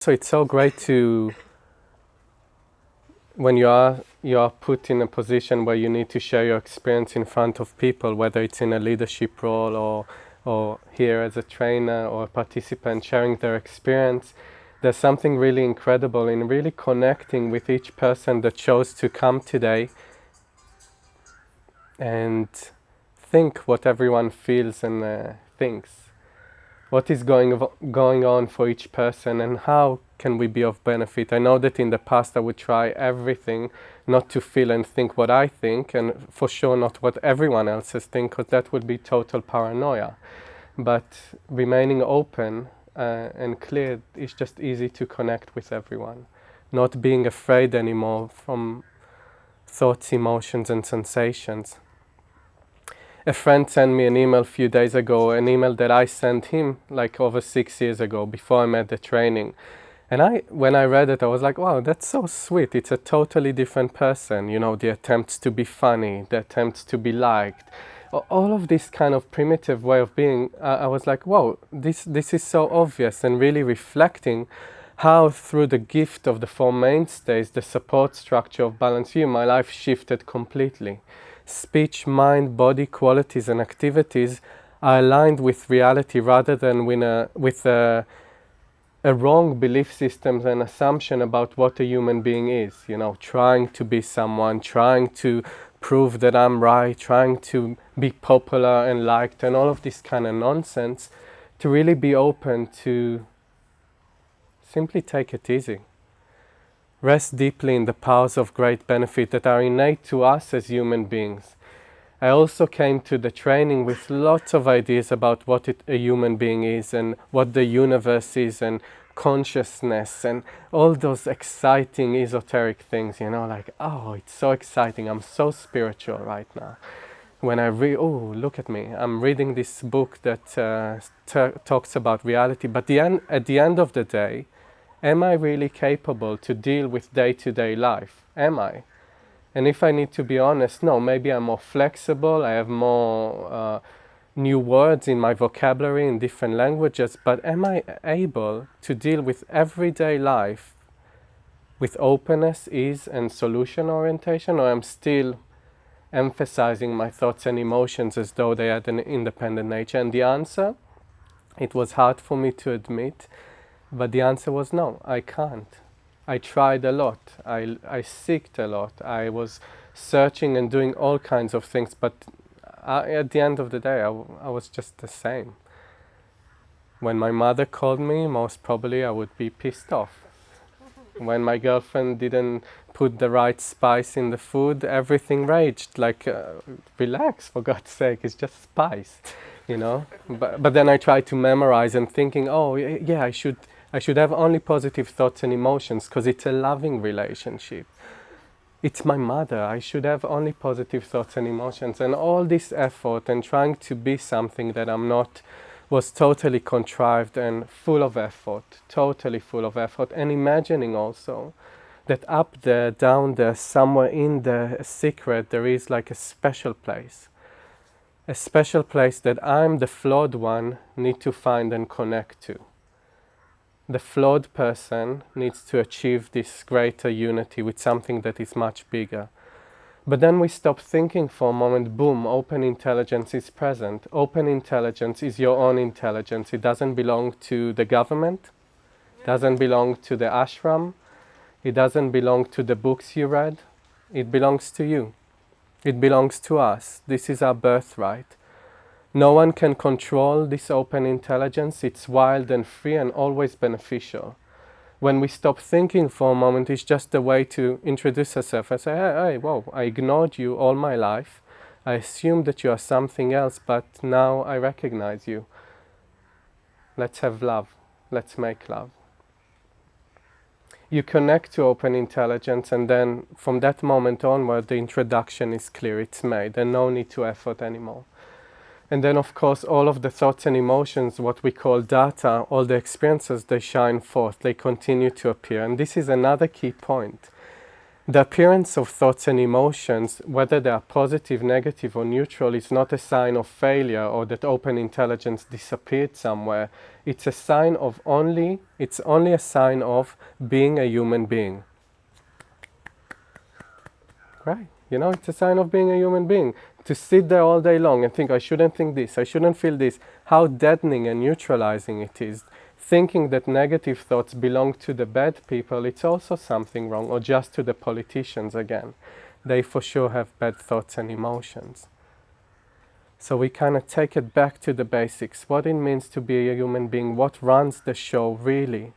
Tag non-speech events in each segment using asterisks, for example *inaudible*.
So it's so great to, when you are, you are put in a position where you need to share your experience in front of people, whether it's in a leadership role or, or here as a trainer or a participant sharing their experience, there's something really incredible in really connecting with each person that chose to come today and think what everyone feels and uh, thinks. What is going, going on for each person and how can we be of benefit? I know that in the past I would try everything not to feel and think what I think and for sure not what everyone else is thinking because that would be total paranoia. But remaining open uh, and clear is just easy to connect with everyone. Not being afraid anymore from thoughts, emotions and sensations a friend sent me an email a few days ago, an email that I sent him like over six years ago before I met the training. And I, when I read it, I was like, wow, that's so sweet. It's a totally different person. You know, the attempts to be funny, the attempts to be liked, all of this kind of primitive way of being. Uh, I was like, wow, this, this is so obvious and really reflecting how through the gift of the four mainstays, the support structure of Balanced View, my life shifted completely speech, mind, body qualities and activities are aligned with reality rather than with a, with a, a wrong belief systems and assumption about what a human being is. You know, trying to be someone, trying to prove that I'm right, trying to be popular and liked and all of this kind of nonsense to really be open to simply take it easy. Rest deeply in the powers of great benefit that are innate to us as human beings. I also came to the training with lots of ideas about what it, a human being is and what the universe is and consciousness and all those exciting esoteric things, you know, like, oh, it's so exciting, I'm so spiritual right now. When I read, oh, look at me, I'm reading this book that uh, talks about reality, but the at the end of the day, am I really capable to deal with day-to-day -day life? Am I? And if I need to be honest, no, maybe I'm more flexible, I have more uh, new words in my vocabulary in different languages, but am I able to deal with everyday life with openness, ease and solution orientation, or I'm still emphasizing my thoughts and emotions as though they had an independent nature? And the answer, it was hard for me to admit, but the answer was no, I can't. I tried a lot. I, I seeked a lot. I was searching and doing all kinds of things, but I, at the end of the day, I, I was just the same. When my mother called me, most probably I would be pissed off. when my girlfriend didn't put the right spice in the food, everything raged. Like, uh, relax, for God's sake, it's just spice, you know? but, but then I tried to memorize and thinking, oh, yeah, I should I should have only positive thoughts and emotions because it's a loving relationship. It's my mother. I should have only positive thoughts and emotions. And all this effort and trying to be something that I'm not was totally contrived and full of effort, totally full of effort. And imagining also that up there, down there, somewhere in the secret, there is like a special place. A special place that I'm the flawed one need to find and connect to the flawed person needs to achieve this greater unity with something that is much bigger. But then we stop thinking for a moment, boom, open intelligence is present. Open intelligence is your own intelligence. It doesn't belong to the government, doesn't belong to the ashram, it doesn't belong to the books you read, it belongs to you. It belongs to us. This is our birthright. No one can control this open intelligence. It's wild and free and always beneficial. When we stop thinking for a moment, it's just a way to introduce ourselves and say, hey, hey, whoa, I ignored you all my life. I assumed that you are something else, but now I recognize you. Let's have love. Let's make love. You connect to open intelligence and then from that moment onward, the introduction is clear, it's made, and no need to effort anymore. And then, of course, all of the thoughts and emotions, what we call data, all the experiences, they shine forth, they continue to appear. And this is another key point. the appearance of thoughts and emotions, whether they are positive, negative, or neutral, is not a sign of failure or that open intelligence disappeared somewhere. It's a sign of only, it's only a sign of being a human being. Right? You know, it's a sign of being a human being. To sit there all day long and think, I shouldn't think this, I shouldn't feel this, how deadening and neutralizing it is thinking that negative thoughts belong to the bad people, it's also something wrong, or just to the politicians again. They for sure have bad thoughts and emotions. So we kind of take it back to the basics, what it means to be a human being, what runs the show really.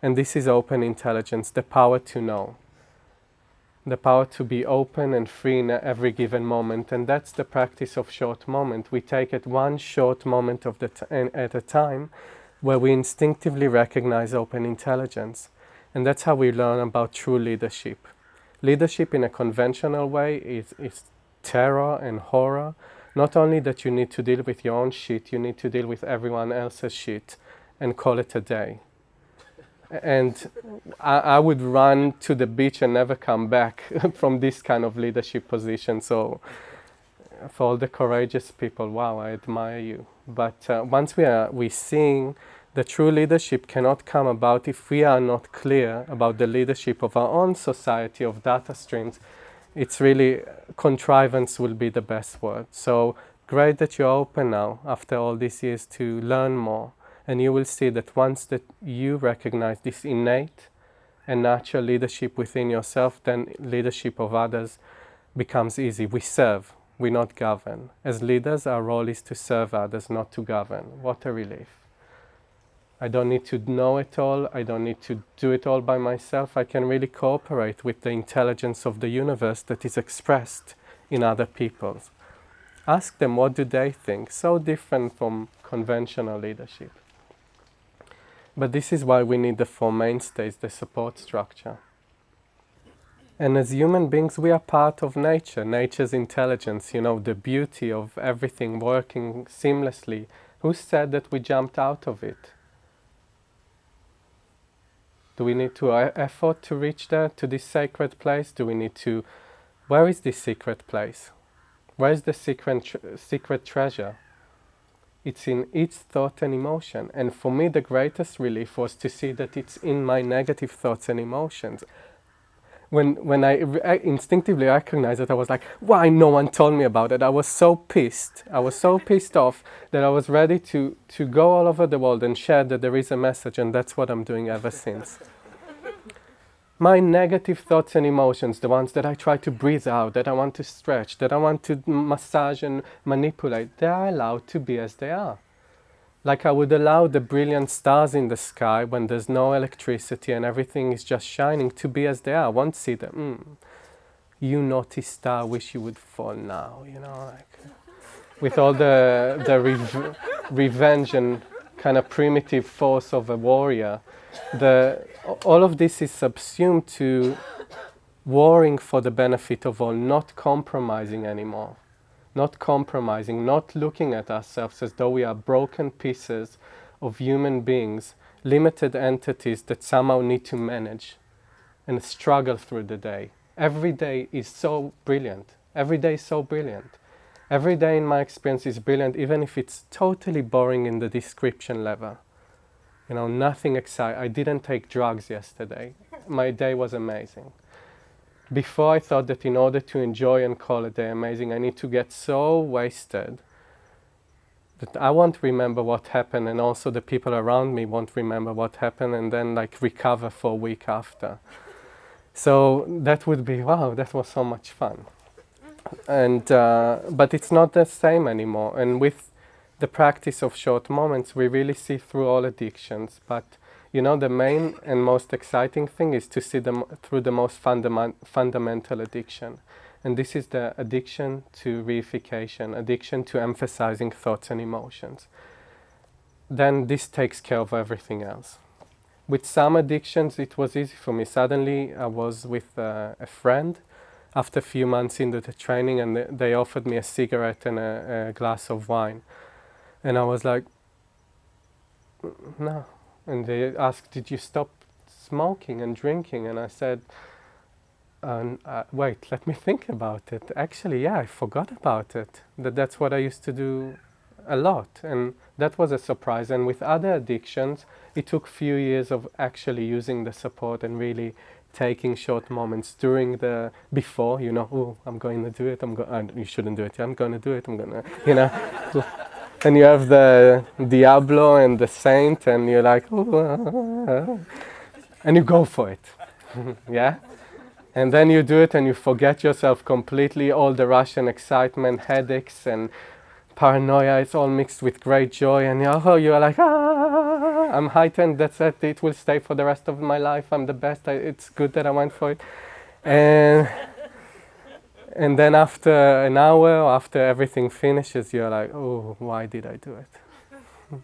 And this is open intelligence, the power to know. The power to be open and free in every given moment. And that's the practice of short moment. We take it one short moment of the at a time where we instinctively recognize open intelligence. And that's how we learn about true leadership. Leadership in a conventional way is, is terror and horror. Not only that you need to deal with your own shit, you need to deal with everyone else's shit and call it a day. And I, I would run to the beach and never come back *laughs* from this kind of leadership position. So for all the courageous people, wow, I admire you. But uh, once we are we seeing the true leadership cannot come about if we are not clear about the leadership of our own society of data streams. It's really contrivance will be the best word. So great that you're open now after all these years to learn more. And you will see that once that you recognize this innate and natural leadership within yourself, then leadership of others becomes easy. We serve we not govern. As leaders, our role is to serve others, not to govern. What a relief. I don't need to know it all. I don't need to do it all by myself. I can really cooperate with the intelligence of the universe that is expressed in other people. Ask them what do they think. So different from conventional leadership. But this is why we need the four mainstays, the support structure. And as human beings, we are part of nature, nature's intelligence, you know, the beauty of everything working seamlessly. Who said that we jumped out of it? Do we need to uh, effort to reach there, to this sacred place? Do we need to... Where is this secret place? Where is the secret, tr secret treasure? It's in each thought and emotion. And for me, the greatest relief was to see that it's in my negative thoughts and emotions when when I, I instinctively recognized it, I was like, why no one told me about it? I was so pissed. I was so pissed off that I was ready to, to go all over the world and share that there is a message, and that's what I'm doing ever since. My negative thoughts and emotions, the ones that I try to breathe out, that I want to stretch, that I want to massage and manipulate, they are allowed to be as they are. Like I would allow the brilliant stars in the sky when there's no electricity and everything is just shining to be as they are. Won't see them. Mm, you naughty star, wish you would fall now, you know, like with all the, the rev revenge and kind of primitive force of a warrior. The, all of this is subsumed to warring for the benefit of all, not compromising anymore not compromising, not looking at ourselves as though we are broken pieces of human beings, limited entities that somehow need to manage and struggle through the day. Every day is so brilliant. Every day is so brilliant. Every day in my experience is brilliant, even if it's totally boring in the description level. You know, nothing exciting. I didn't take drugs yesterday. My day was amazing before I thought that in order to enjoy and call a day amazing, I need to get so wasted that I won't remember what happened and also the people around me won't remember what happened and then like recover for a week after. So that would be, wow, that was so much fun. And, uh, but it's not the same anymore. And with the practice of short moments, we really see through all addictions. But you know, the main and most exciting thing is to see them through the most fundament fundamental addiction. And this is the addiction to reification, addiction to emphasizing thoughts and emotions. Then this takes care of everything else. With some addictions, it was easy for me. Suddenly, I was with uh, a friend after a few months into the training, and they offered me a cigarette and a, a glass of wine. And I was like, no, and they asked, did you stop smoking and drinking? And I said, uh, uh, wait, let me think about it. Actually, yeah, I forgot about it. That that's what I used to do a lot, and that was a surprise. And with other addictions, it took few years of actually using the support and really taking short moments during the before. You know, oh, I'm going to do it. I'm going. You shouldn't do it. I'm going to do it. I'm gonna. You know. *laughs* and you have the Diablo and the Saint, and you're like, oh, and you go for it. *laughs* yeah? And then you do it and you forget yourself completely, all the rush and excitement, headaches and paranoia, it's all mixed with great joy and oh, you're like, ah, I'm heightened, that's it, it will stay for the rest of my life, I'm the best, I, it's good that I went for it. And, and then after an hour, after everything finishes, you're like, oh, why did I do it? *laughs*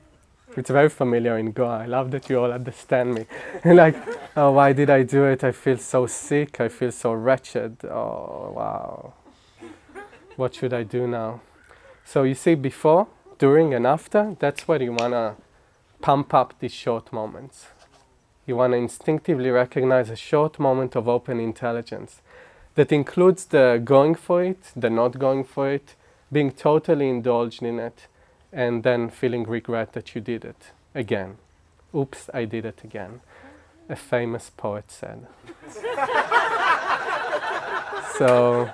It's very familiar in Goa. I love that you all understand me. And *laughs* like, oh, why did I do it? I feel so sick. I feel so wretched. Oh, wow. What should I do now? So you see, before, during, and after, that's where you want to pump up these short moments. You want to instinctively recognize a short moment of open intelligence that includes the going for it, the not going for it, being totally indulged in it, and then feeling regret that you did it again. Oops, I did it again. A famous poet said. *laughs* so,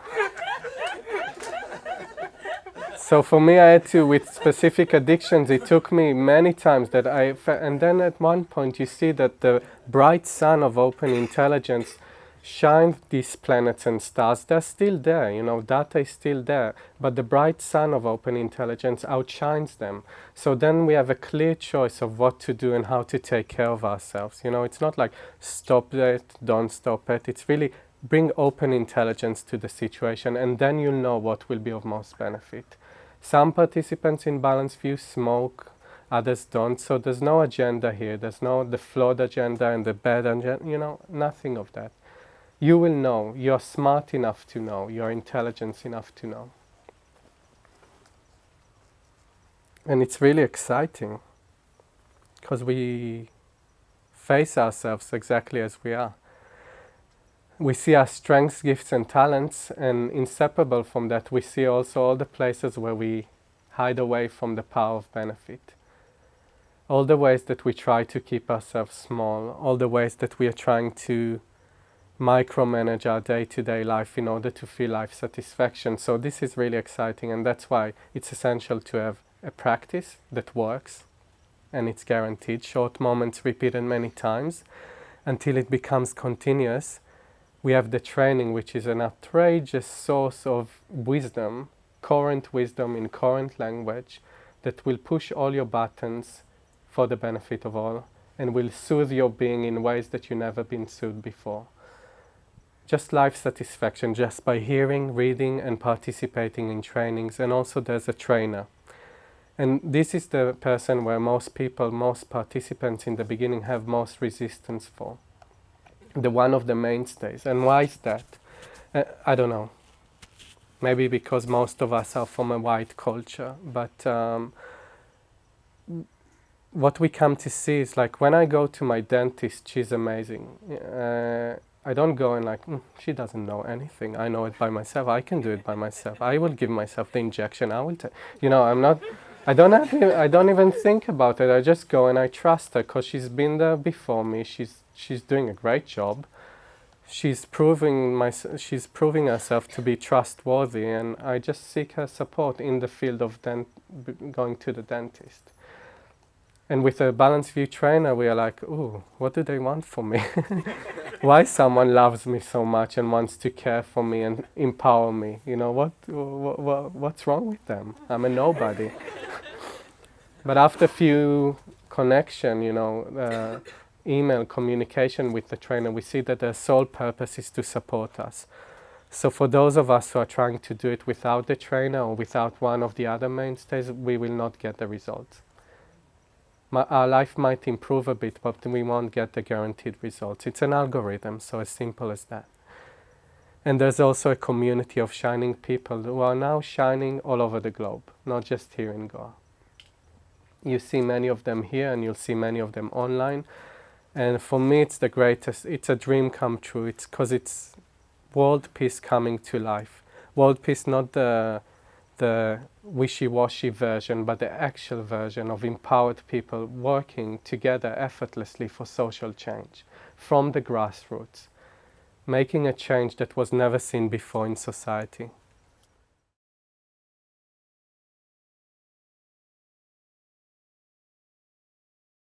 so for me, I had to, with specific addictions, it took me many times that I, and then at one point you see that the bright sun of open intelligence shine these planets and stars, they're still there, you know, data is still there, but the bright sun of open intelligence outshines them. So then we have a clear choice of what to do and how to take care of ourselves. You know, it's not like stop it, don't stop it. It's really bring open intelligence to the situation and then you'll know what will be of most benefit. Some participants in Balanced View smoke, others don't, so there's no agenda here. There's no the flawed agenda and the bad agenda, you know, nothing of that you will know. You're smart enough to know. You're intelligent enough to know. And it's really exciting because we face ourselves exactly as we are. We see our strengths, gifts and talents and inseparable from that we see also all the places where we hide away from the power of benefit. All the ways that we try to keep ourselves small, all the ways that we are trying to micromanage our day-to-day life in order to feel life satisfaction. So this is really exciting and that's why it's essential to have a practice that works and it's guaranteed. Short moments repeated many times until it becomes continuous. We have the training which is an outrageous source of wisdom, current wisdom in current language that will push all your buttons for the benefit of all and will soothe your being in ways that you've never been soothed before just life satisfaction just by hearing, reading and participating in trainings and also there's a trainer. And this is the person where most people, most participants in the beginning have most resistance for. The one of the mainstays. And why is that? Uh, I don't know. Maybe because most of us are from a white culture, but um, what we come to see is like when I go to my dentist, she's amazing. Uh, I don't go and like, mm, she doesn't know anything. I know it by myself. I can do it by myself. I will give myself the injection. I will, take. you know, I'm not, I don't have, I don't even think about it. I just go and I trust her because she's been there before me. She's, she's doing a great job. She's proving my, she's proving herself to be trustworthy and I just seek her support in the field of dent, going to the dentist. And with a balanced view trainer, we are like, ooh, what do they want from me? *laughs* Why someone loves me so much and wants to care for me and empower me? You know, what, what, what what's wrong with them? I'm a nobody. *laughs* but after a few connection, you know, uh, email communication with the trainer, we see that their sole purpose is to support us. So for those of us who are trying to do it without the trainer or without one of the other mainstays, we will not get the results our life might improve a bit, but we won't get the guaranteed results. It's an algorithm, so as simple as that. And there's also a community of shining people who are now shining all over the globe, not just here in Goa. You see many of them here and you'll see many of them online. And for me, it's the greatest, it's a dream come true. It's because it's world peace coming to life. World peace, not the, the wishy-washy version, but the actual version of empowered people working together effortlessly for social change from the grassroots, making a change that was never seen before in society.